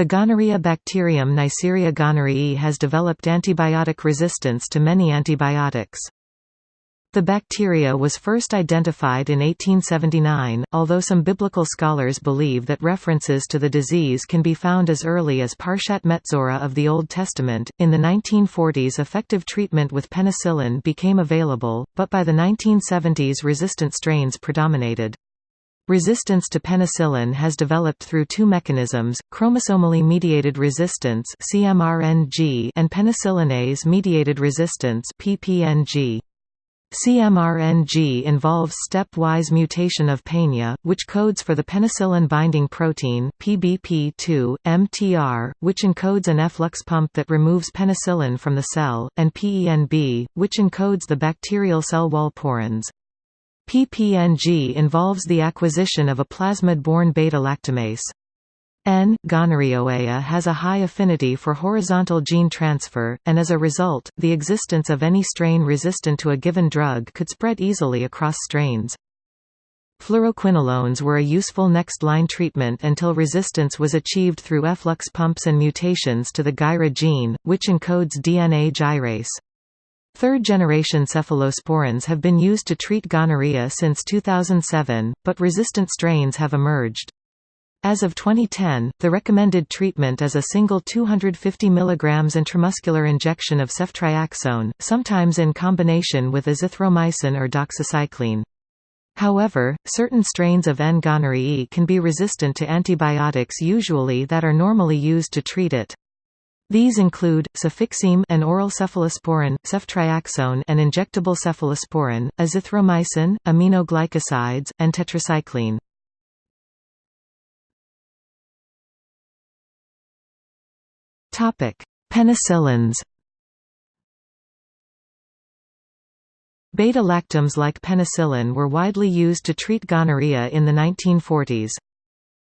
The gonorrhea bacterium Neisseria gonorrhoeae has developed antibiotic resistance to many antibiotics. The bacteria was first identified in 1879, although some biblical scholars believe that references to the disease can be found as early as Parshat Metzora of the Old Testament. In the 1940s, effective treatment with penicillin became available, but by the 1970s, resistant strains predominated. Resistance to penicillin has developed through two mechanisms, chromosomally mediated resistance and penicillinase-mediated resistance PPNG. CMRNG involves stepwise mutation of PENA, which codes for the penicillin-binding protein PBP2, MTR, which encodes an efflux pump that removes penicillin from the cell, and PENB, which encodes the bacterial cell wall porins. PPNG involves the acquisition of a plasmid-borne beta-lactamase. N. gonorrhoeae has a high affinity for horizontal gene transfer, and as a result, the existence of any strain resistant to a given drug could spread easily across strains. Fluoroquinolones were a useful next-line treatment until resistance was achieved through efflux pumps and mutations to the GYRA gene, which encodes DNA gyrase. Third-generation cephalosporins have been used to treat gonorrhea since 2007, but resistant strains have emerged. As of 2010, the recommended treatment is a single 250 mg intramuscular injection of ceftriaxone, sometimes in combination with azithromycin or doxycycline. However, certain strains of N. gonorrhoeae can be resistant to antibiotics usually that are normally used to treat it. These include, cefixime an oral cephalosporin, ceftriaxone an injectable cephalosporin, azithromycin, aminoglycosides, and tetracycline. Penicillins Beta-lactams like penicillin were widely used to treat gonorrhea in the 1940s.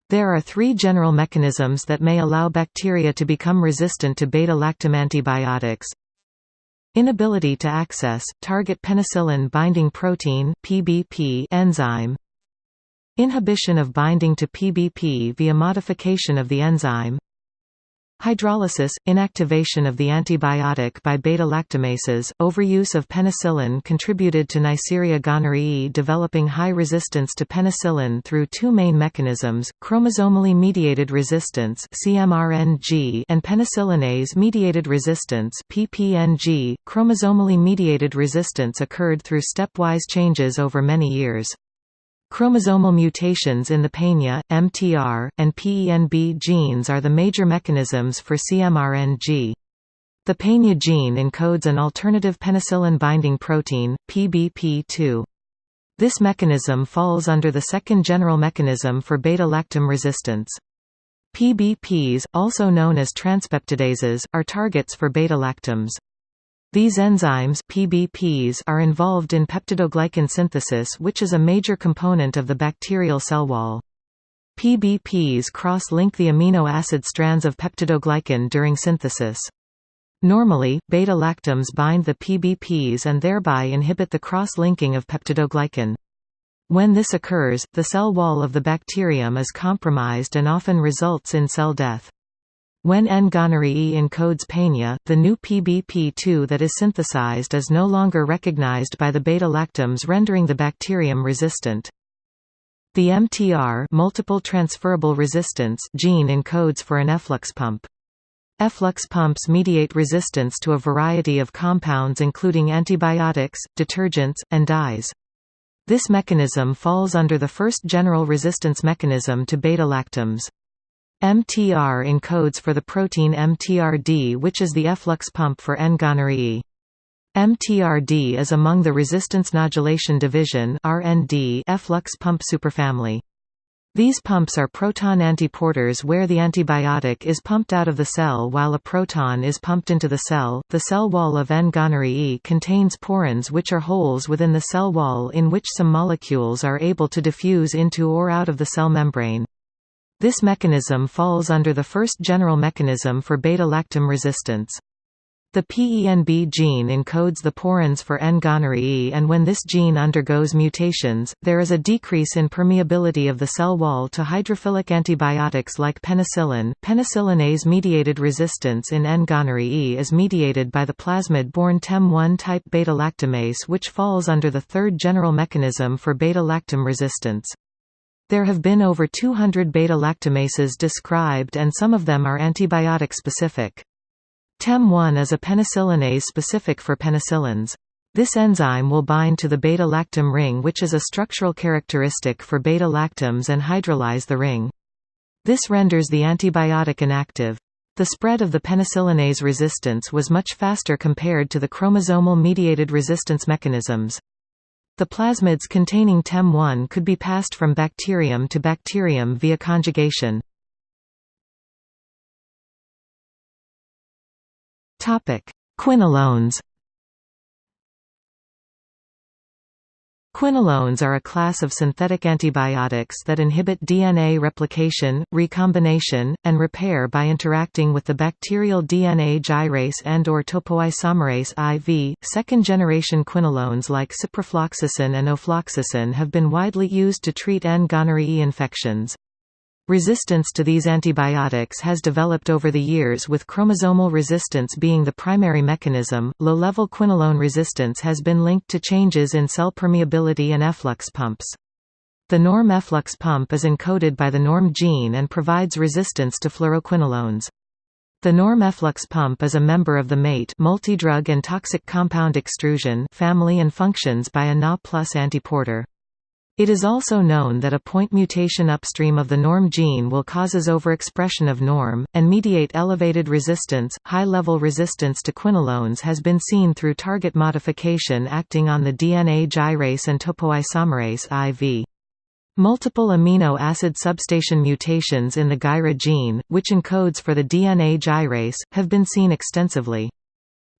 There are three general mechanisms that may allow bacteria to become resistant to beta-lactam antibiotics. Inability to access, target penicillin binding protein PBP enzyme Inhibition of binding to PBP via modification of the enzyme Hydrolysis – inactivation of the antibiotic by beta-lactamases, overuse of penicillin contributed to Neisseria gonorrhoeae developing high resistance to penicillin through two main mechanisms, chromosomally mediated resistance CMRNG and penicillinase-mediated resistance PPNG. .Chromosomally mediated resistance occurred through stepwise changes over many years. Chromosomal mutations in the PENA, MTR, and PENB genes are the major mechanisms for CMRNG. The PENA gene encodes an alternative penicillin-binding protein, PBP2. This mechanism falls under the second general mechanism for beta-lactam resistance. PBPs, also known as transpeptidases, are targets for beta-lactams. These enzymes PBPs are involved in peptidoglycan synthesis which is a major component of the bacterial cell wall. PBPs cross-link the amino acid strands of peptidoglycan during synthesis. Normally, beta-lactams bind the PBPs and thereby inhibit the cross-linking of peptidoglycan. When this occurs, the cell wall of the bacterium is compromised and often results in cell death. When N. gonorrhoeae encodes PENA, the new PBP2 that is synthesized is no longer recognized by the beta-lactams rendering the bacterium resistant. The MTR multiple transferable resistance gene encodes for an efflux pump. Efflux pumps mediate resistance to a variety of compounds including antibiotics, detergents, and dyes. This mechanism falls under the first general resistance mechanism to beta-lactams. MTR encodes for the protein MTRD which is the efflux pump for N-gonorrhoeae. MTRD is among the resistance nodulation division efflux pump superfamily. These pumps are proton antiporters where the antibiotic is pumped out of the cell while a proton is pumped into the cell. The cell wall of N-gonorrhoeae contains porins which are holes within the cell wall in which some molecules are able to diffuse into or out of the cell membrane. This mechanism falls under the first general mechanism for beta-lactam resistance. The PENB gene encodes the porins for N-gonorrhoeae and when this gene undergoes mutations, there is a decrease in permeability of the cell wall to hydrophilic antibiotics like penicillin. Penicillinase-mediated resistance in N-gonorrhoeae is mediated by the plasmid-borne TEM1 type beta-lactamase which falls under the third general mechanism for beta-lactam resistance. There have been over 200 beta-lactamases described and some of them are antibiotic-specific. TEM1 is a penicillinase specific for penicillins. This enzyme will bind to the beta-lactam ring which is a structural characteristic for beta-lactams and hydrolyze the ring. This renders the antibiotic inactive. The spread of the penicillinase resistance was much faster compared to the chromosomal-mediated resistance mechanisms. The plasmids containing TEM1 could be passed from bacterium to bacterium via conjugation. Quinolones Quinolones are a class of synthetic antibiotics that inhibit DNA replication, recombination, and repair by interacting with the bacterial DNA gyrase and or topoisomerase IV. Second-generation quinolones like ciprofloxacin and ofloxacin have been widely used to treat N-gonorrhoeae infections. Resistance to these antibiotics has developed over the years with chromosomal resistance being the primary mechanism. Low-level quinolone resistance has been linked to changes in cell permeability and efflux pumps. The norm efflux pump is encoded by the norm gene and provides resistance to fluoroquinolones. The norm efflux pump is a member of the MATE multidrug and toxic compound extrusion family and functions by a Na plus antiporter. It is also known that a point mutation upstream of the norm gene will causes overexpression of norm, and mediate elevated resistance. High level resistance to quinolones has been seen through target modification acting on the DNA gyrase and topoisomerase IV. Multiple amino acid substation mutations in the GYRA gene, which encodes for the DNA gyrase, have been seen extensively.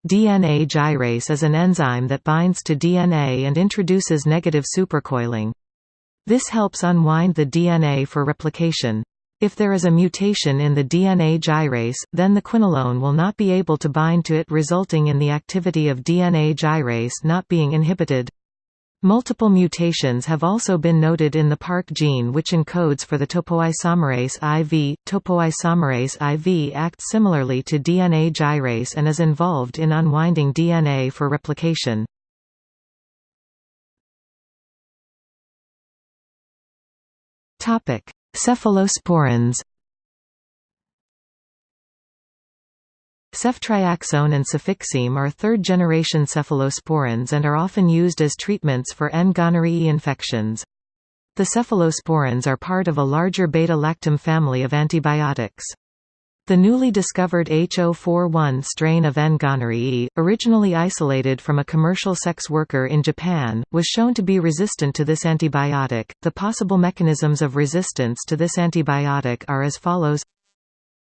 DNA gyrase is an enzyme that binds to DNA and introduces negative supercoiling. This helps unwind the DNA for replication. If there is a mutation in the DNA gyrase, then the quinolone will not be able to bind to it resulting in the activity of DNA gyrase not being inhibited. Multiple mutations have also been noted in the PARC gene which encodes for the topoisomerase IV. Topoisomerase IV acts similarly to DNA gyrase and is involved in unwinding DNA for replication. Topic: Cephalosporins. Ceftriaxone and cefixime are third-generation cephalosporins and are often used as treatments for N-gonorrhoeae infections. The cephalosporins are part of a larger beta-lactam family of antibiotics. The newly discovered H041 strain of N. gonorrhoeae, originally isolated from a commercial sex worker in Japan, was shown to be resistant to this antibiotic. The possible mechanisms of resistance to this antibiotic are as follows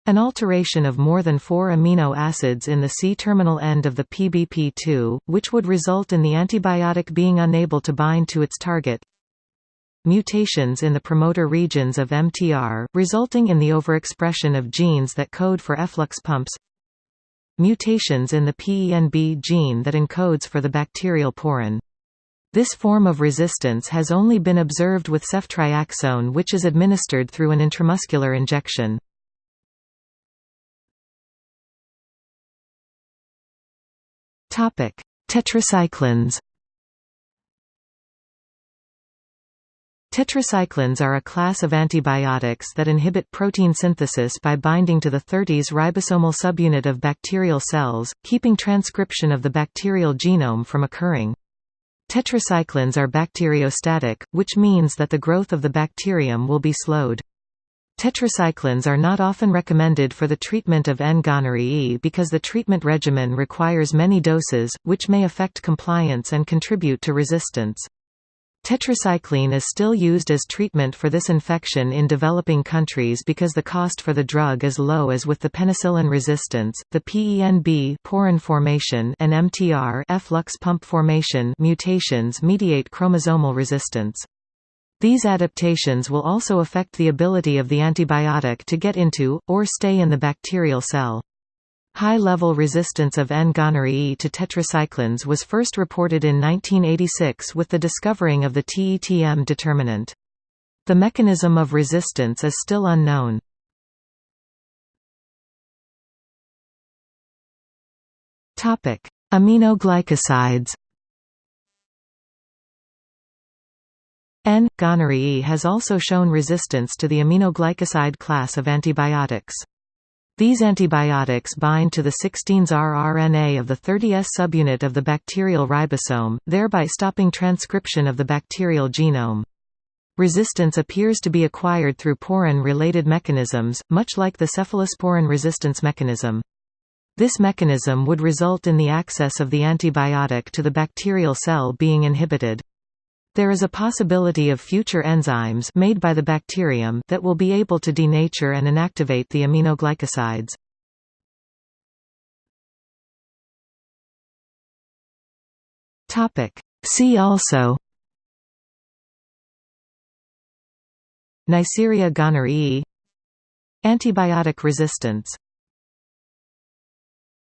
an alteration of more than four amino acids in the C-terminal end of the PBP2, which would result in the antibiotic being unable to bind to its target mutations in the promoter regions of MTR, resulting in the overexpression of genes that code for efflux pumps mutations in the PENB gene that encodes for the bacterial porin. This form of resistance has only been observed with ceftriaxone which is administered through an intramuscular injection. Tetracyclines Tetracyclines are a class of antibiotics that inhibit protein synthesis by binding to the 30s ribosomal subunit of bacterial cells, keeping transcription of the bacterial genome from occurring. Tetracyclines are bacteriostatic, which means that the growth of the bacterium will be slowed. Tetracyclines are not often recommended for the treatment of N-gonorrhoeae because the treatment regimen requires many doses, which may affect compliance and contribute to resistance. Tetracycline is still used as treatment for this infection in developing countries because the cost for the drug is low as with the penicillin resistance, the PENB porin formation and MTR efflux pump formation mutations mediate chromosomal resistance. These adaptations will also affect the ability of the antibiotic to get into, or stay in the bacterial cell. High-level resistance of N-gonorrhoeae to tetracyclines was first reported in 1986 with the discovering of the TETM determinant. The mechanism of resistance is still unknown. Aminoglycosides N-gonorrhoeae has also shown resistance to the aminoglycoside class of antibiotics. These antibiotics bind to the 16S rRNA of the 30S subunit of the bacterial ribosome, thereby stopping transcription of the bacterial genome. Resistance appears to be acquired through porin-related mechanisms, much like the cephalosporin resistance mechanism. This mechanism would result in the access of the antibiotic to the bacterial cell being inhibited. There is a possibility of future enzymes made by the bacterium that will be able to denature and inactivate the aminoglycosides. See also Neisseria gonorrhoeae Antibiotic resistance